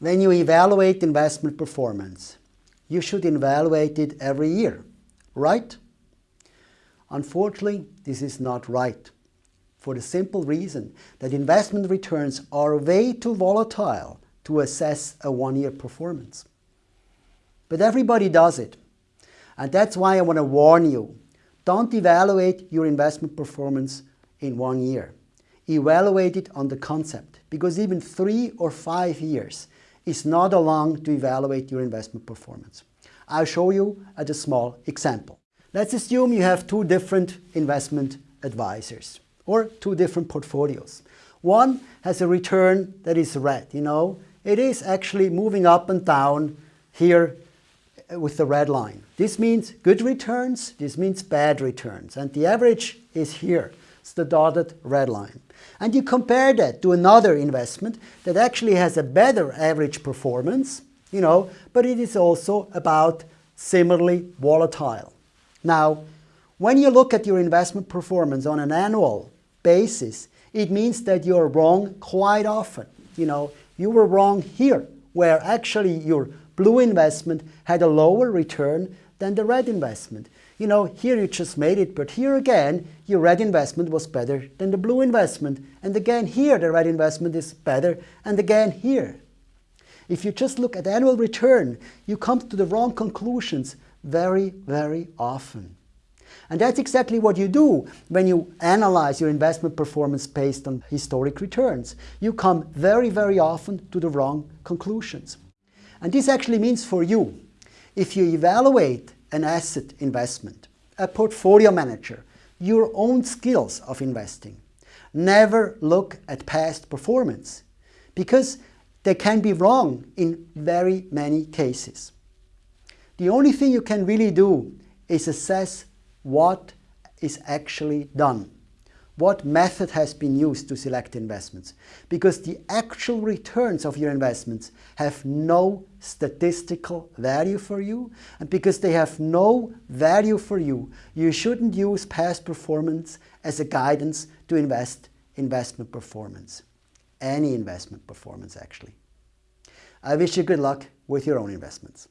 When you evaluate investment performance, you should evaluate it every year, right? Unfortunately, this is not right for the simple reason that investment returns are way too volatile to assess a one-year performance. But everybody does it. And that's why I want to warn you. Don't evaluate your investment performance in one year. Evaluate it on the concept because even three or five years is not long to evaluate your investment performance. I'll show you at a small example. Let's assume you have two different investment advisors or two different portfolios. One has a return that is red, you know. It is actually moving up and down here uh, with the red line. This means good returns, this means bad returns. And the average is here. It's the dotted red line. And you compare that to another investment that actually has a better average performance, you know, but it is also about similarly volatile. Now, when you look at your investment performance on an annual basis, it means that you're wrong quite often. You know, you were wrong here, where actually your blue investment had a lower return than the red investment. You know, here you just made it, but here again, your red investment was better than the blue investment. And again, here the red investment is better, and again here. If you just look at annual return, you come to the wrong conclusions very, very often. And that's exactly what you do when you analyze your investment performance based on historic returns. You come very, very often to the wrong conclusions. And this actually means for you, if you evaluate an asset investment, a portfolio manager, your own skills of investing, never look at past performance because they can be wrong in very many cases. The only thing you can really do is assess what is actually done what method has been used to select investments. Because the actual returns of your investments have no statistical value for you and because they have no value for you you shouldn't use past performance as a guidance to invest investment performance. Any investment performance actually. I wish you good luck with your own investments